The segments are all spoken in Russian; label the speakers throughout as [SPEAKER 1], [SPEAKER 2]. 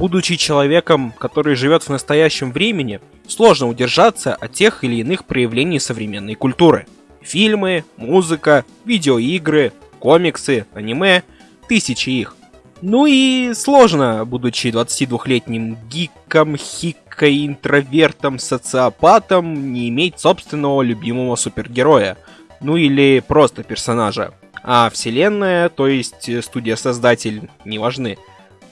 [SPEAKER 1] Будучи человеком, который живет в настоящем времени, сложно удержаться от тех или иных проявлений современной культуры. Фильмы, музыка, видеоигры, комиксы, аниме, тысячи их. Ну и сложно, будучи 22-летним гиком, хикой, интровертом, социопатом, не иметь собственного любимого супергероя. Ну или просто персонажа. А вселенная, то есть студия-создатель, не важны.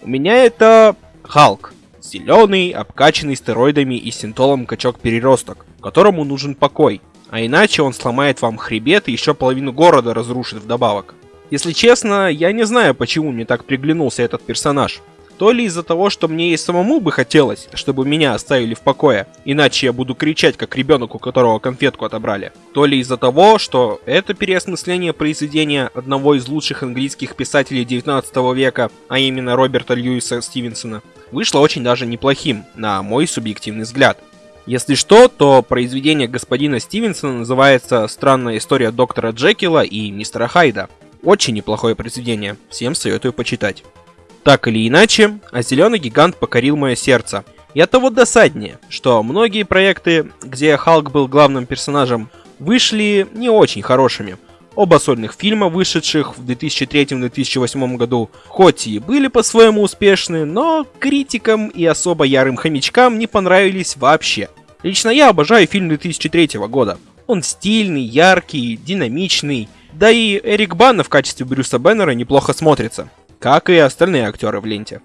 [SPEAKER 1] У меня это Халк. Зеленый, обкачанный стероидами и синтолом качок-переросток, которому нужен покой. А иначе он сломает вам хребет и еще половину города разрушит вдобавок. Если честно, я не знаю, почему мне так приглянулся этот персонаж. То ли из-за того, что мне и самому бы хотелось, чтобы меня оставили в покое, иначе я буду кричать, как ребенок, у которого конфетку отобрали. То ли из-за того, что это переосмысление произведения одного из лучших английских писателей 19 века, а именно Роберта Льюиса Стивенсона, вышло очень даже неплохим, на мой субъективный взгляд. Если что, то произведение господина Стивенсона называется «Странная история доктора Джекила и мистера Хайда». Очень неплохое произведение, всем советую почитать. Так или иначе, а зеленый гигант покорил мое сердце. И от того досаднее, что многие проекты, где Халк был главным персонажем, вышли не очень хорошими. Оба сольных фильма, вышедших в 2003-2008 году, хоть и были по-своему успешны, но критикам и особо ярым хомячкам не понравились вообще. Лично я обожаю фильм 2003 года. Он стильный, яркий, динамичный, да и Эрик Банна в качестве Брюса Беннера неплохо смотрится, как и остальные актеры в ленте.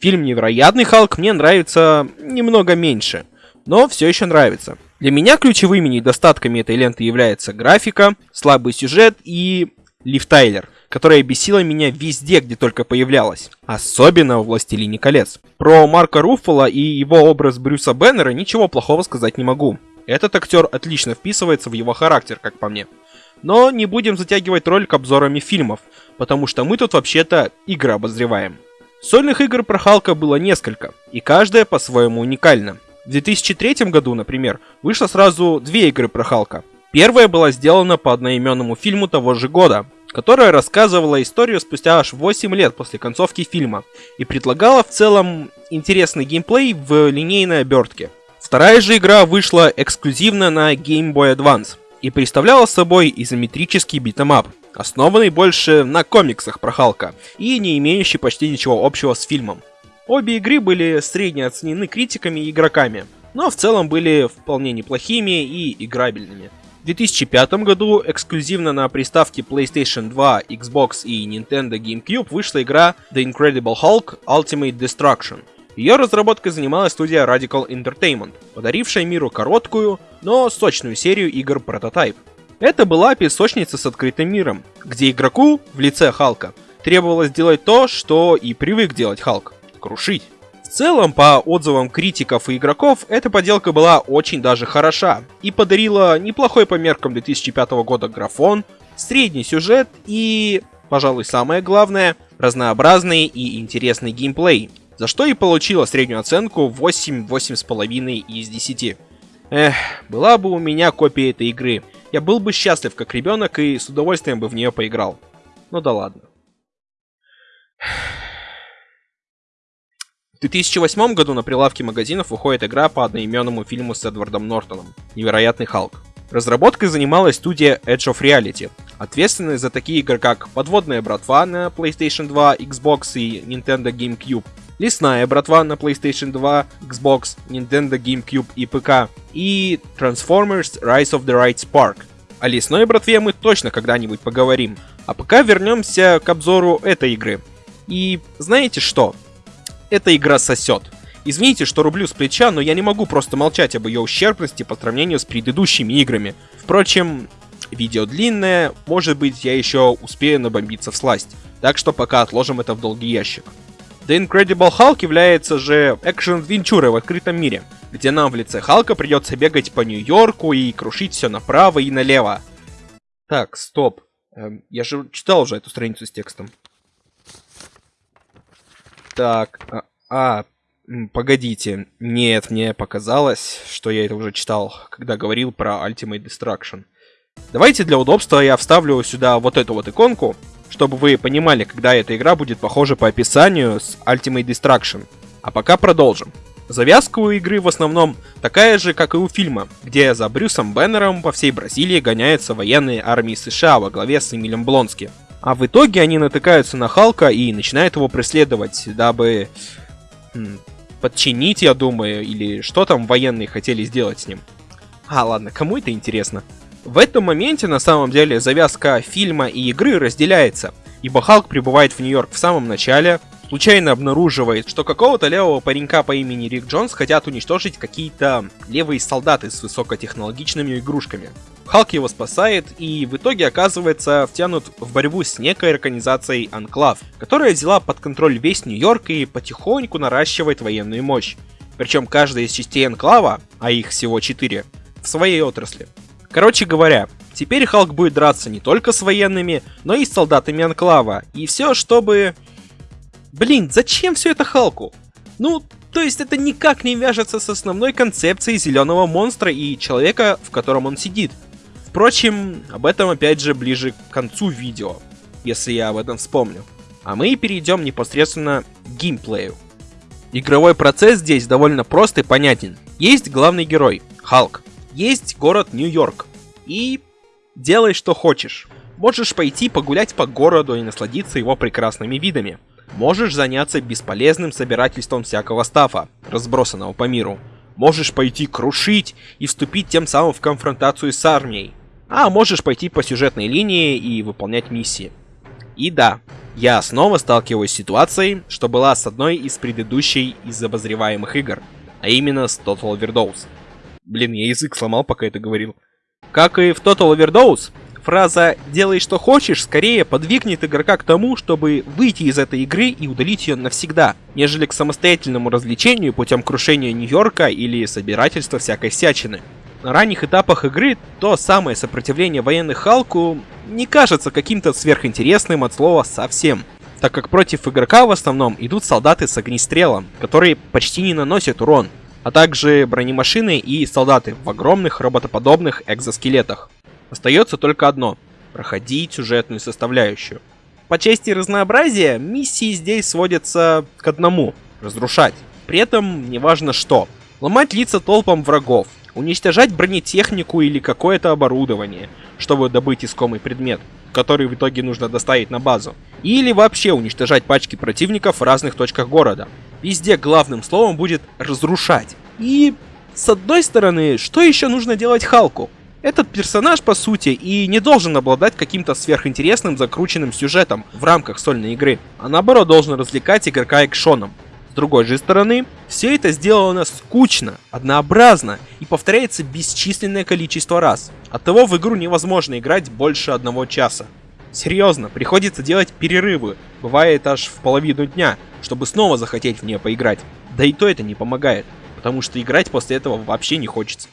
[SPEAKER 1] Фильм «Невероятный Халк» мне нравится немного меньше, но все еще нравится. Для меня ключевыми недостатками этой ленты является графика, слабый сюжет и Лив Тайлер, которая бесила меня везде, где только появлялась. Особенно в «Властелине колец». Про Марка Руффала и его образ Брюса Беннера ничего плохого сказать не могу. Этот актер отлично вписывается в его характер, как по мне. Но не будем затягивать ролик обзорами фильмов, потому что мы тут вообще-то игры обозреваем. Сольных игр про Халка было несколько, и каждая по-своему уникальна. В 2003 году, например, вышло сразу две игры про Халка. Первая была сделана по одноименному фильму того же года, которая рассказывала историю спустя аж 8 лет после концовки фильма и предлагала в целом интересный геймплей в линейной обертке. Вторая же игра вышла эксклюзивно на Game Boy Advance и представляла собой изометрический битэмап, основанный больше на комиксах про Халка и не имеющий почти ничего общего с фильмом. Обе игры были средне оценены критиками и игроками, но в целом были вполне неплохими и играбельными. В 2005 году эксклюзивно на приставке PlayStation 2, Xbox и Nintendo GameCube вышла игра The Incredible Hulk Ultimate Destruction – ее разработкой занималась студия Radical Entertainment, подарившая миру короткую, но сочную серию игр Prototype. Это была песочница с открытым миром, где игроку в лице Халка требовалось делать то, что и привык делать Халк – крушить. В целом, по отзывам критиков и игроков, эта поделка была очень даже хороша и подарила неплохой по меркам 2005 года графон, средний сюжет и, пожалуй, самое главное, разнообразный и интересный геймплей – за что и получила среднюю оценку 8, 8,5 из 10. Эх, была бы у меня копия этой игры. Я был бы счастлив как ребенок и с удовольствием бы в нее поиграл. Ну да ладно. В 2008 году на прилавке магазинов выходит игра по одноименному фильму с Эдвардом Нортоном «Невероятный Халк». Разработкой занималась студия Edge of Reality, ответственная за такие игры как «Подводная братва» на PlayStation 2, Xbox и Nintendo GameCube, Лесная братва на PlayStation 2, Xbox, Nintendo GameCube и ПК, и Transformers Rise of the Right Spark. О лесной братве мы точно когда-нибудь поговорим. А пока вернемся к обзору этой игры. И знаете что? Эта игра сосет. Извините, что рублю с плеча, но я не могу просто молчать об ее ущербности по сравнению с предыдущими играми. Впрочем, видео длинное, может быть я еще успею набомбиться в сласть. Так что пока отложим это в долгий ящик. The Incredible Hulk является же экшен-венчурой в открытом мире, где нам в лице Халка придется бегать по Нью-Йорку и крушить все направо и налево. Так, стоп. Эм, я же читал уже эту страницу с текстом. Так, а, а, погодите. Нет, мне показалось, что я это уже читал, когда говорил про Ultimate Destruction. Давайте для удобства я вставлю сюда вот эту вот иконку, чтобы вы понимали, когда эта игра будет похожа по описанию с Ultimate Destruction. А пока продолжим. Завязка у игры в основном такая же, как и у фильма, где за Брюсом Беннером по всей Бразилии гоняются военные армии США во главе с Эмилем Блонски. А в итоге они натыкаются на Халка и начинают его преследовать, дабы подчинить, я думаю, или что там военные хотели сделать с ним. А, ладно, кому это интересно? В этом моменте, на самом деле, завязка фильма и игры разделяется, ибо Халк прибывает в Нью-Йорк в самом начале, случайно обнаруживает, что какого-то левого паренька по имени Рик Джонс хотят уничтожить какие-то левые солдаты с высокотехнологичными игрушками. Халк его спасает и в итоге оказывается втянут в борьбу с некой организацией Анклав, которая взяла под контроль весь Нью-Йорк и потихоньку наращивает военную мощь. Причем каждая из частей Анклава, а их всего 4, в своей отрасли. Короче говоря, теперь Халк будет драться не только с военными, но и с солдатами Анклава. И все, чтобы Блин, зачем все это Халку? Ну, то есть это никак не вяжется с основной концепцией зеленого монстра и человека, в котором он сидит. Впрочем, об этом опять же ближе к концу видео, если я об этом вспомню. А мы перейдем непосредственно к геймплею. Игровой процесс здесь довольно прост и понятен. Есть главный герой, Халк. Есть город Нью-Йорк. И делай что хочешь. Можешь пойти погулять по городу и насладиться его прекрасными видами. Можешь заняться бесполезным собирательством всякого стафа, разбросанного по миру. Можешь пойти крушить и вступить тем самым в конфронтацию с армией. А можешь пойти по сюжетной линии и выполнять миссии. И да, я снова сталкиваюсь с ситуацией, что была с одной из предыдущей из обозреваемых игр, а именно с Total Overdose. Блин, я язык сломал, пока это говорил. Как и в Total Overdose, Фраза «делай что хочешь» скорее подвигнет игрока к тому, чтобы выйти из этой игры и удалить ее навсегда, нежели к самостоятельному развлечению путем крушения Нью-Йорка или собирательства всякой всячины. На ранних этапах игры то самое сопротивление военных Халку не кажется каким-то сверхинтересным от слова совсем, так как против игрока в основном идут солдаты с огнестрелом, которые почти не наносят урон, а также бронемашины и солдаты в огромных роботоподобных экзоскелетах. Остается только одно – проходить сюжетную составляющую. По части разнообразия, миссии здесь сводятся к одному – разрушать. При этом неважно что. Ломать лица толпам врагов, уничтожать бронетехнику или какое-то оборудование, чтобы добыть искомый предмет, который в итоге нужно доставить на базу. Или вообще уничтожать пачки противников в разных точках города. Везде главным словом будет «разрушать». И, с одной стороны, что еще нужно делать Халку? Этот персонаж, по сути, и не должен обладать каким-то сверхинтересным закрученным сюжетом в рамках сольной игры, а наоборот должен развлекать игрока экшоном. С другой же стороны, все это сделано скучно, однообразно и повторяется бесчисленное количество раз. Оттого в игру невозможно играть больше одного часа. Серьезно, приходится делать перерывы, бывает аж в половину дня, чтобы снова захотеть в нее поиграть. Да и то это не помогает, потому что играть после этого вообще не хочется.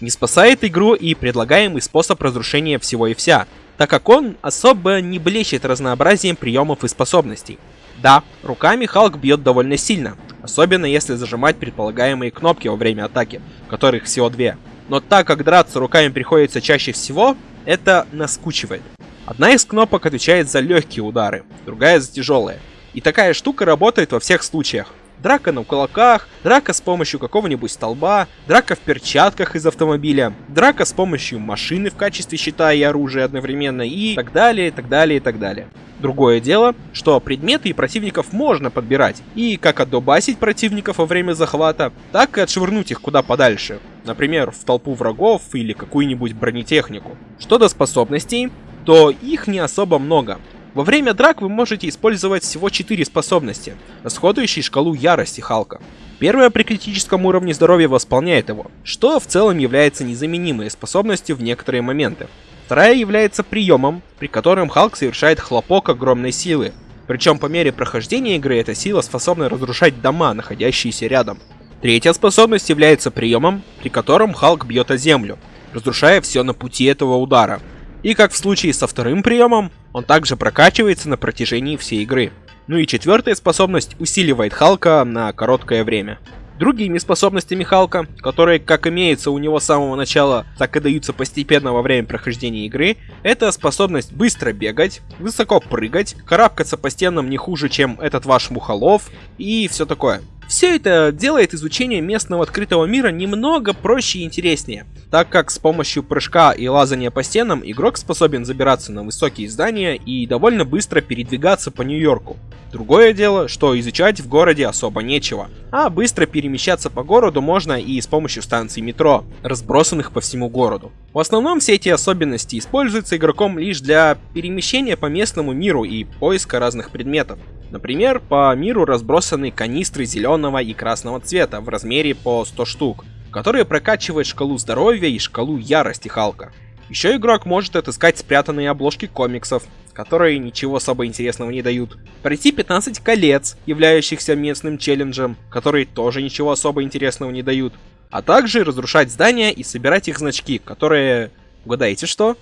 [SPEAKER 1] Не спасает игру и предлагаемый способ разрушения всего и вся, так как он особо не блещет разнообразием приемов и способностей. Да, руками Халк бьет довольно сильно, особенно если зажимать предполагаемые кнопки во время атаки, которых всего две. Но так как драться руками приходится чаще всего, это наскучивает. Одна из кнопок отвечает за легкие удары, другая за тяжелые. И такая штука работает во всех случаях драка на кулаках, драка с помощью какого-нибудь столба, драка в перчатках из автомобиля, драка с помощью машины в качестве щита и оружия одновременно и так далее, и так далее, и так далее. Другое дело, что предметы и противников можно подбирать, и как отдубасить противников во время захвата, так и отшвырнуть их куда подальше, например, в толпу врагов или какую-нибудь бронетехнику. Что до способностей, то их не особо много, во время драк вы можете использовать всего 4 способности, расходующие шкалу ярости Халка. Первая при критическом уровне здоровья восполняет его, что в целом является незаменимой способностью в некоторые моменты. Вторая является приемом, при котором Халк совершает хлопок огромной силы. Причем по мере прохождения игры эта сила способна разрушать дома, находящиеся рядом. Третья способность является приемом, при котором Халк бьет о землю, разрушая все на пути этого удара. И как в случае со вторым приемом, он также прокачивается на протяжении всей игры. Ну и четвертая способность усиливает Халка на короткое время. Другими способностями Халка, которые как имеются у него с самого начала, так и даются постепенно во время прохождения игры, это способность быстро бегать, высоко прыгать, карабкаться по стенам не хуже, чем этот ваш Мухолов и все такое. Все это делает изучение местного открытого мира немного проще и интереснее, так как с помощью прыжка и лазания по стенам игрок способен забираться на высокие здания и довольно быстро передвигаться по Нью-Йорку. Другое дело, что изучать в городе особо нечего, а быстро перемещаться по городу можно и с помощью станций метро, разбросанных по всему городу. В основном все эти особенности используются игроком лишь для перемещения по местному миру и поиска разных предметов. Например, по миру разбросаны канистры зеленого и красного цвета в размере по 100 штук, которые прокачивают шкалу здоровья и шкалу ярости Халка. Еще игрок может отыскать спрятанные обложки комиксов, которые ничего особо интересного не дают. Пройти 15 колец, являющихся местным челленджем, которые тоже ничего особо интересного не дают. А также разрушать здания и собирать их значки, которые... Угадайте что?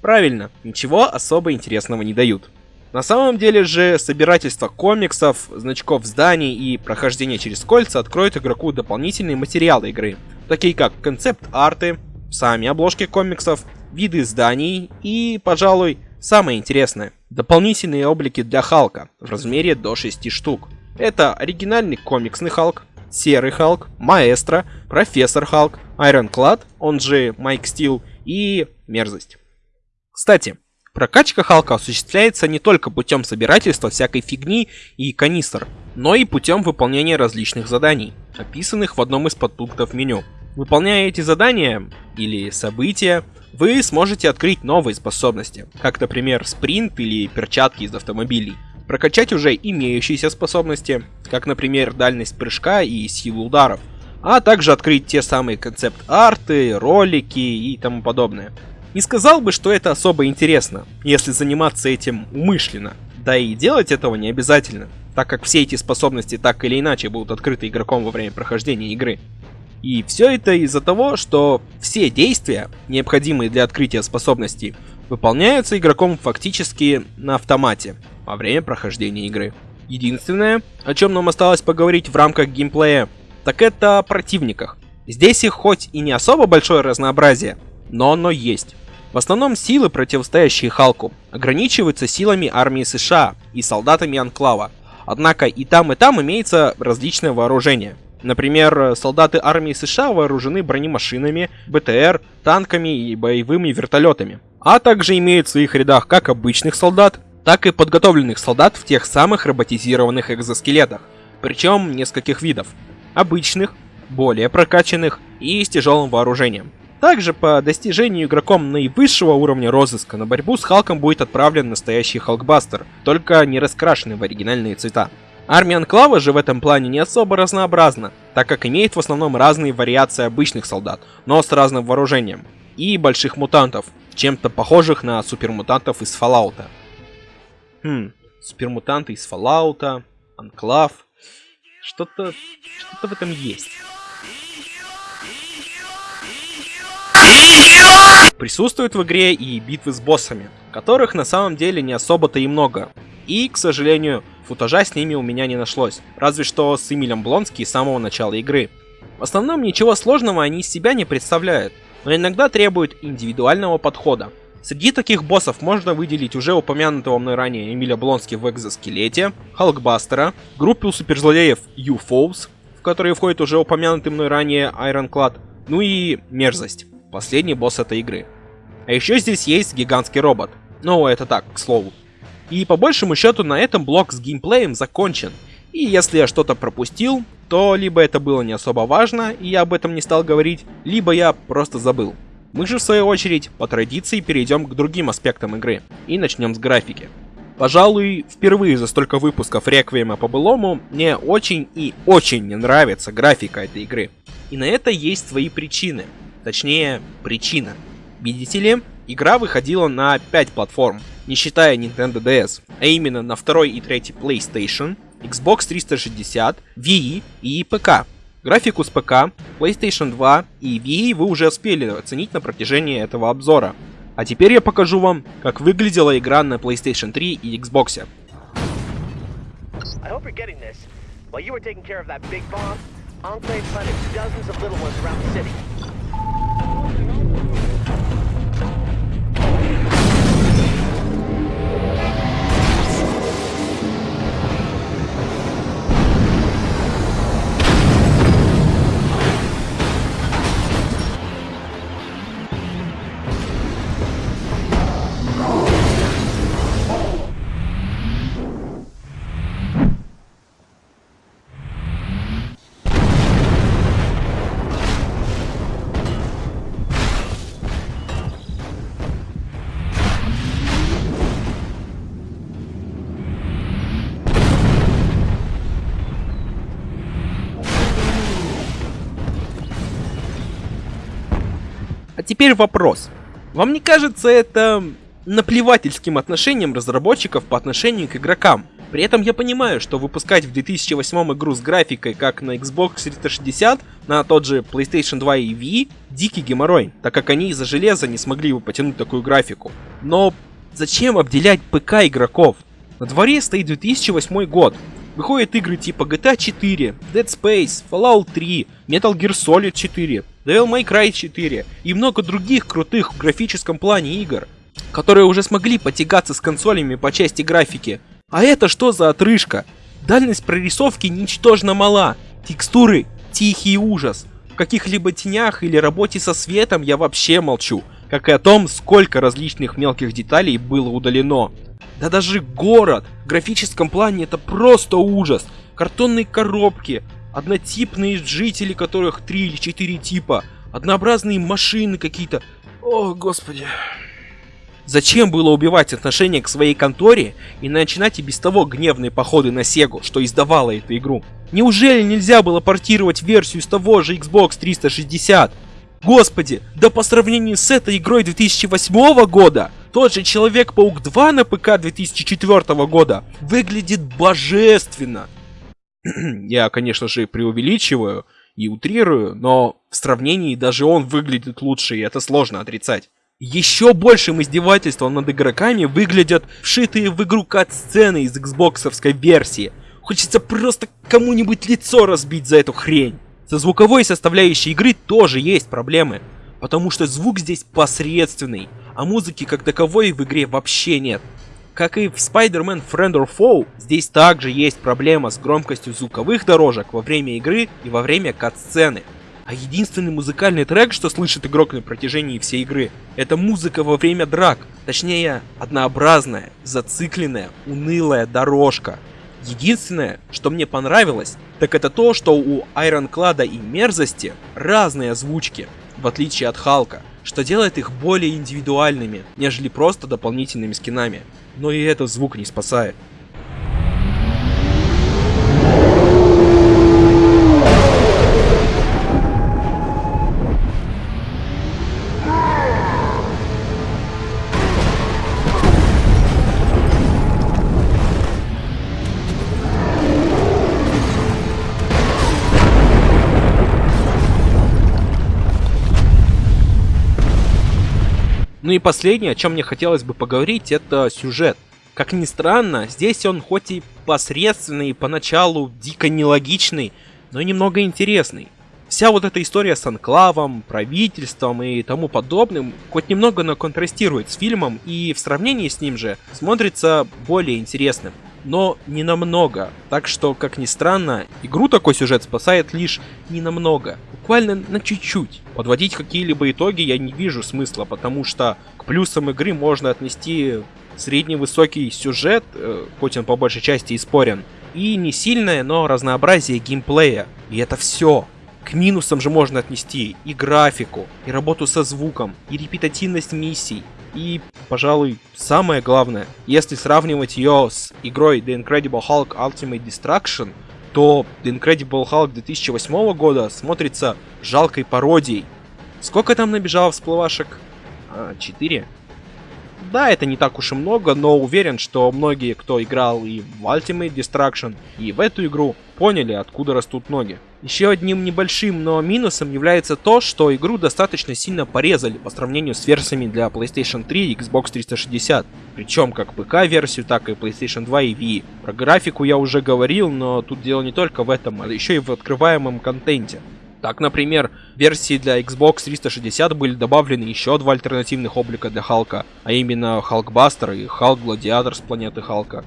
[SPEAKER 1] Правильно, ничего особо интересного не дают. На самом деле же, собирательство комиксов, значков зданий и прохождение через кольца откроют игроку дополнительные материалы игры, такие как концепт-арты, сами обложки комиксов, виды зданий и, пожалуй, самое интересное, дополнительные облики для Халка в размере до 6 штук. Это оригинальный комиксный Халк, Серый Халк, Маэстро, Профессор Халк, Айронклад, он же Майк Стил и Мерзость. Кстати, Прокачка Халка осуществляется не только путем собирательства всякой фигни и канистр, но и путем выполнения различных заданий, описанных в одном из подпунктов меню. Выполняя эти задания или события, вы сможете открыть новые способности, как, например, спринт или перчатки из автомобилей, прокачать уже имеющиеся способности, как, например, дальность прыжка и силу ударов, а также открыть те самые концепт-арты, ролики и тому подобное. Не сказал бы, что это особо интересно, если заниматься этим умышленно. Да и делать этого не обязательно, так как все эти способности так или иначе будут открыты игроком во время прохождения игры. И все это из-за того, что все действия, необходимые для открытия способностей, выполняются игроком фактически на автомате во время прохождения игры. Единственное, о чем нам осталось поговорить в рамках геймплея, так это о противниках. Здесь их хоть и не особо большое разнообразие, но оно есть. В основном силы, противостоящие Халку, ограничиваются силами армии США и солдатами Анклава. Однако и там, и там имеется различное вооружение. Например, солдаты армии США вооружены бронемашинами, БТР, танками и боевыми вертолетами. А также имеют в своих рядах как обычных солдат, так и подготовленных солдат в тех самых роботизированных экзоскелетах. Причем нескольких видов. Обычных, более прокачанных и с тяжелым вооружением. Также по достижению игроком наивысшего уровня розыска на борьбу с Халком будет отправлен настоящий Халкбастер, только не раскрашенный в оригинальные цвета. Армия Анклава же в этом плане не особо разнообразна, так как имеет в основном разные вариации обычных солдат, но с разным вооружением, и больших мутантов, чем-то похожих на супермутантов из Fallout. Хм, супермутанты из Fallout, Анклав, что-то что-то в этом есть. Присутствуют в игре и битвы с боссами, которых на самом деле не особо-то и много. И, к сожалению, футажа с ними у меня не нашлось, разве что с Эмилем Блонски с самого начала игры. В основном ничего сложного они из себя не представляют, но иногда требуют индивидуального подхода. Среди таких боссов можно выделить уже упомянутого мной ранее Эмиля Блонски в экзоскелете, Халкбастера, группу суперзлодеев UFOs, в которые входит уже упомянутый мной ранее Ironclad, ну и Мерзость последний босс этой игры. А еще здесь есть гигантский робот. Ну, это так, к слову. И по большему счету на этом блок с геймплеем закончен. И если я что-то пропустил, то либо это было не особо важно, и я об этом не стал говорить, либо я просто забыл. Мы же в свою очередь, по традиции, перейдем к другим аспектам игры. И начнем с графики. Пожалуй, впервые за столько выпусков Реквиема по былому мне очень и очень не нравится графика этой игры. И на это есть свои причины. Точнее, причина. Видите ли, игра выходила на 5 платформ, не считая Nintendo DS, а именно на второй и третий PlayStation, Xbox 360, Wii и ПК. Графику с ПК, PlayStation 2 и Wii вы уже успели оценить на протяжении этого обзора. А теперь я покажу вам, как выглядела игра на PlayStation 3 и Xbox. Теперь вопрос. Вам не кажется это наплевательским отношением разработчиков по отношению к игрокам? При этом я понимаю, что выпускать в 2008 игру с графикой, как на Xbox 360, на тот же PlayStation 2 и Wii, дикий геморрой, так как они из-за железа не смогли бы потянуть такую графику. Но зачем обделять ПК игроков? На дворе стоит 2008 год. Выходят игры типа GTA 4, Dead Space, Fallout 3, Metal Gear Solid 4, Devil May Cry 4 и много других крутых в графическом плане игр, которые уже смогли потягаться с консолями по части графики. А это что за отрыжка? Дальность прорисовки ничтожно мала, текстуры тихий ужас. В каких-либо тенях или работе со светом я вообще молчу, как и о том, сколько различных мелких деталей было удалено. Да даже город в графическом плане это просто ужас. Картонные коробки, однотипные жители, которых три или четыре типа, однообразные машины какие-то. О, господи. Зачем было убивать отношение к своей конторе и начинать и без того гневные походы на Сегу, что издавала эту игру? Неужели нельзя было портировать версию с того же Xbox 360? Господи, да по сравнению с этой игрой 2008 года, тот же Человек-паук 2 на ПК 2004 года выглядит божественно. Я, конечно же, преувеличиваю и утрирую, но в сравнении даже он выглядит лучше, и это сложно отрицать. Еще большим издевательством над игроками выглядят вшитые в игру кат-сцены из xboxовской версии. Хочется просто кому-нибудь лицо разбить за эту хрень. Со звуковой составляющей игры тоже есть проблемы, потому что звук здесь посредственный, а музыки как таковой в игре вообще нет. Как и в Spider-Man Friend or Foe, здесь также есть проблема с громкостью звуковых дорожек во время игры и во время кат-сцены. А единственный музыкальный трек, что слышит игрок на протяжении всей игры, это музыка во время драк. Точнее, однообразная, зацикленная, унылая дорожка. Единственное, что мне понравилось, так это то, что у Айронклада и Мерзости разные озвучки, в отличие от Халка, что делает их более индивидуальными, нежели просто дополнительными скинами. Но и этот звук не спасает. Ну и последнее, о чем мне хотелось бы поговорить, это сюжет. Как ни странно, здесь он хоть и посредственный, поначалу дико нелогичный, но немного интересный. Вся вот эта история с анклавом, правительством и тому подобным хоть немного, но контрастирует с фильмом и в сравнении с ним же смотрится более интересным но не намного. Так что, как ни странно, игру такой сюжет спасает лишь не намного, буквально на чуть-чуть. Подводить какие-либо итоги я не вижу смысла, потому что к плюсам игры можно отнести средний-высокий сюжет, э, хоть он по большей части и спорен, и не сильное, но разнообразие геймплея. И это все. К минусам же можно отнести и графику, и работу со звуком, и репетативность миссий, и, пожалуй, самое главное, если сравнивать ее с игрой The Incredible Hulk Ultimate Destruction, то The Incredible Hulk 2008 года смотрится жалкой пародией. Сколько там набежало всплывашек? А, 4? Да, это не так уж и много, но уверен, что многие, кто играл и в Ultimate Destruction, и в эту игру, поняли, откуда растут ноги. Еще одним небольшим, но минусом является то, что игру достаточно сильно порезали по сравнению с версиями для PlayStation 3 и Xbox 360. Причем как ПК-версию, так и PlayStation 2 и Wii. Про графику я уже говорил, но тут дело не только в этом, а еще и в открываемом контенте. Так, например, в версии для Xbox 360 были добавлены еще два альтернативных облика для Халка, а именно Халкбастер и Халк Гладиатор с планеты Халка.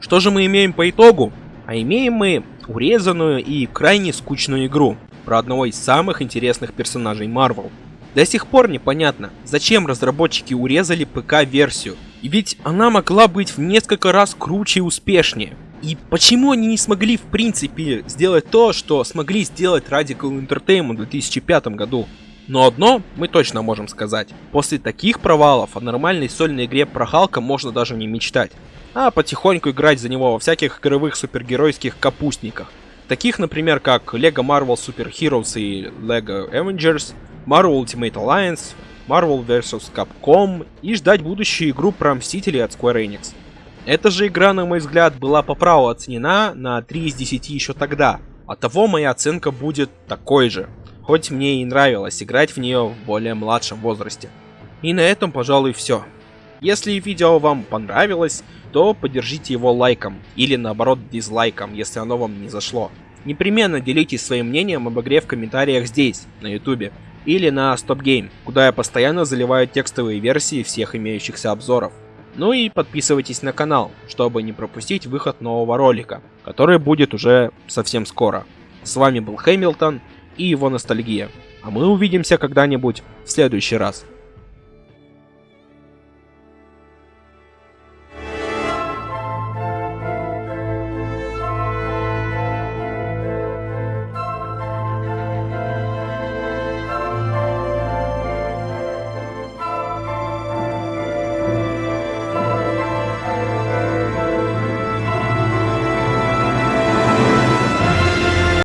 [SPEAKER 1] Что же мы имеем по итогу? А имеем мы урезанную и крайне скучную игру про одного из самых интересных персонажей Marvel. До сих пор непонятно, зачем разработчики урезали ПК-версию, ведь она могла быть в несколько раз круче и успешнее. И почему они не смогли в принципе сделать то, что смогли сделать Radical Entertainment в 2005 году? Но одно мы точно можем сказать. После таких провалов о нормальной сольной игре про Халка можно даже не мечтать. А потихоньку играть за него во всяких игровых супергеройских капустниках. Таких, например, как LEGO Marvel Super Heroes и LEGO Avengers, Marvel Ultimate Alliance, Marvel vs. Capcom и ждать будущую игру про Мстителей от Square Enix. Эта же игра, на мой взгляд, была по праву оценена на 3 из 10 еще тогда. Оттого моя оценка будет такой же. Хоть мне и нравилось играть в нее в более младшем возрасте. И на этом, пожалуй, все. Если видео вам понравилось, то поддержите его лайком или наоборот дизлайком, если оно вам не зашло. Непременно делитесь своим мнением об игре в комментариях здесь, на ютубе, или на Stop Game, куда я постоянно заливаю текстовые версии всех имеющихся обзоров. Ну и подписывайтесь на канал, чтобы не пропустить выход нового ролика, который будет уже совсем скоро. С вами был Хэмилтон и его ностальгия. А мы увидимся когда-нибудь в следующий раз.